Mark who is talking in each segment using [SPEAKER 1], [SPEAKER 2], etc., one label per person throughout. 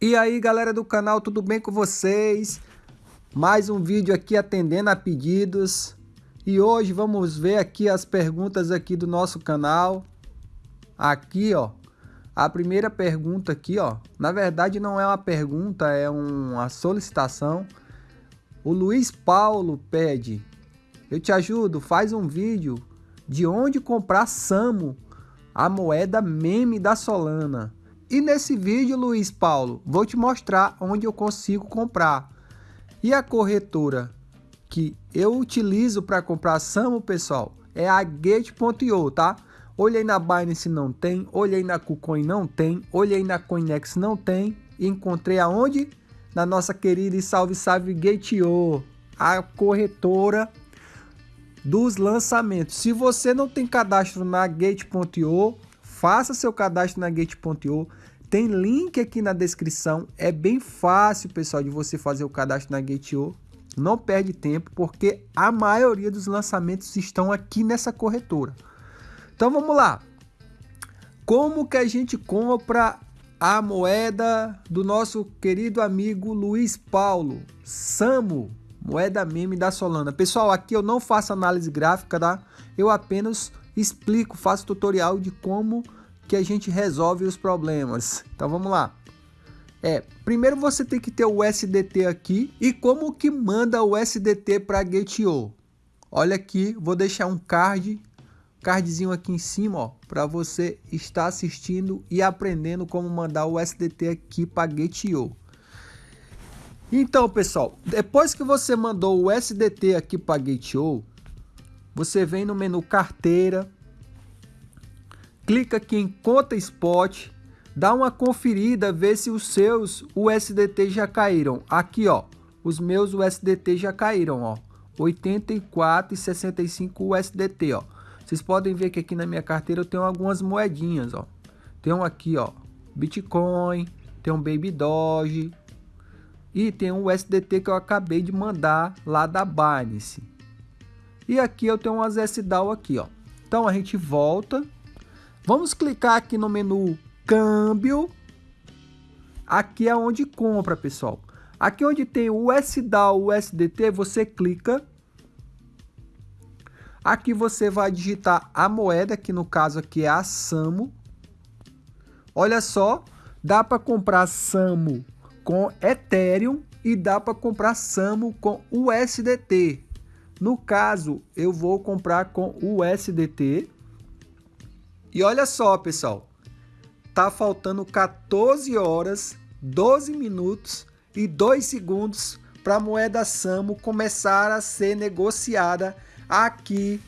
[SPEAKER 1] E aí galera do canal, tudo bem com vocês? Mais um vídeo aqui atendendo a pedidos. E hoje vamos ver aqui as perguntas aqui do nosso canal. Aqui ó, a primeira pergunta aqui ó. Na verdade não é uma pergunta, é uma solicitação. O Luiz Paulo pede Eu te ajudo, faz um vídeo de onde comprar Samo A moeda meme da Solana e nesse vídeo, Luiz Paulo, vou te mostrar onde eu consigo comprar. E a corretora que eu utilizo para comprar Samo, pessoal, é a Gate.io, tá? Olhei na Binance não tem, olhei na KuCoin não tem, olhei na Coinex não tem, e encontrei aonde? Na nossa querida e salve salve Gate.io, a corretora dos lançamentos. Se você não tem cadastro na Gate.io, faça seu cadastro na Gate.io. Tem link aqui na descrição. É bem fácil, pessoal, de você fazer o cadastro na Gate.io. Não perde tempo, porque a maioria dos lançamentos estão aqui nessa corretora. Então vamos lá. Como que a gente compra a moeda do nosso querido amigo Luiz Paulo? Samo, moeda meme da Solana. Pessoal, aqui eu não faço análise gráfica, tá? Eu apenas explico, faço tutorial de como que a gente resolve os problemas. Então vamos lá. É, primeiro você tem que ter o SDT aqui e como que manda o SDT para Gate.io. Olha aqui, vou deixar um card, cardzinho aqui em cima, ó, para você estar assistindo e aprendendo como mandar o SDT aqui para Gate.io. Então, pessoal, depois que você mandou o SDT aqui para Gate.io, você vem no menu carteira, clica aqui em conta spot, dá uma conferida, vê se os seus USDT já caíram. Aqui, ó, os meus USDT já caíram, ó. 84,65 USDT, ó. Vocês podem ver que aqui na minha carteira eu tenho algumas moedinhas, ó. Tem um aqui, ó, Bitcoin, tem um Baby Doge e tem um USDT que eu acabei de mandar lá da Binance. E aqui eu tenho umas SDAO aqui, ó. Então a gente volta. Vamos clicar aqui no menu câmbio. Aqui é onde compra, pessoal. Aqui onde tem o SDAO, o USDT, você clica. Aqui você vai digitar a moeda, que no caso aqui é a SAMO. Olha só, dá para comprar SAMO com Ethereum e dá para comprar SAMO com USDT. No caso, eu vou comprar com USDT. E olha só, pessoal. Tá faltando 14 horas, 12 minutos e 2 segundos para a moeda Samo começar a ser negociada aqui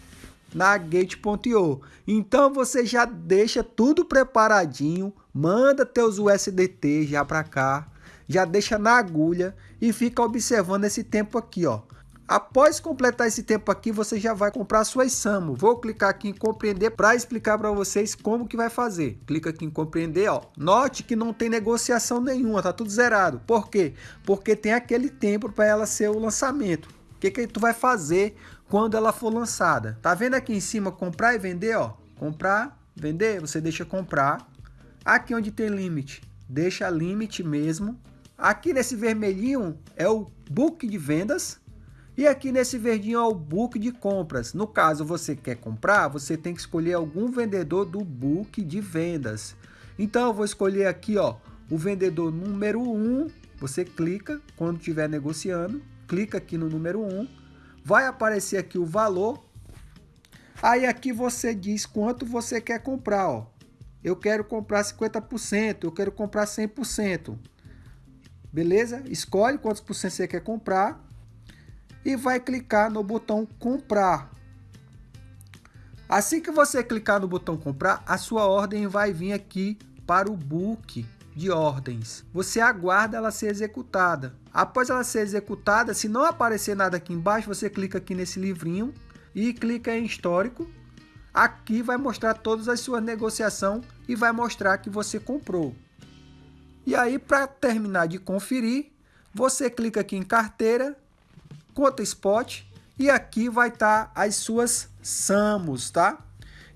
[SPEAKER 1] na Gate.io. Então você já deixa tudo preparadinho, manda teus USDT já para cá, já deixa na agulha e fica observando esse tempo aqui, ó. Após completar esse tempo aqui, você já vai comprar suas SAMO. Vou clicar aqui em compreender para explicar para vocês como que vai fazer. Clica aqui em compreender, ó. Note que não tem negociação nenhuma, tá tudo zerado. Por quê? Porque tem aquele tempo para ela ser o lançamento. O que que tu vai fazer quando ela for lançada? Tá vendo aqui em cima comprar e vender, ó? Comprar, vender, você deixa comprar. Aqui onde tem limite, deixa limite mesmo. Aqui nesse vermelhinho é o book de vendas e aqui nesse verdinho é o book de compras. No caso, você quer comprar, você tem que escolher algum vendedor do book de vendas. Então, eu vou escolher aqui, ó, o vendedor número 1. Você clica quando estiver negociando, clica aqui no número 1. Vai aparecer aqui o valor. Aí aqui você diz quanto você quer comprar, ó. Eu quero comprar 50%, eu quero comprar 100%. Beleza? Escolhe quantos por cento você quer comprar e vai clicar no botão comprar. Assim que você clicar no botão comprar, a sua ordem vai vir aqui para o book de ordens. Você aguarda ela ser executada. Após ela ser executada, se não aparecer nada aqui embaixo, você clica aqui nesse livrinho e clica em histórico. Aqui vai mostrar todas as suas negociações e vai mostrar que você comprou. E aí, para terminar de conferir, você clica aqui em carteira conta spot e aqui vai estar tá as suas SAMOS, tá?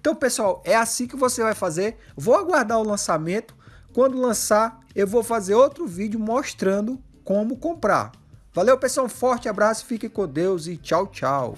[SPEAKER 1] Então, pessoal, é assim que você vai fazer. Vou aguardar o lançamento. Quando lançar, eu vou fazer outro vídeo mostrando como comprar. Valeu, pessoal, um forte abraço, fique com Deus e tchau, tchau.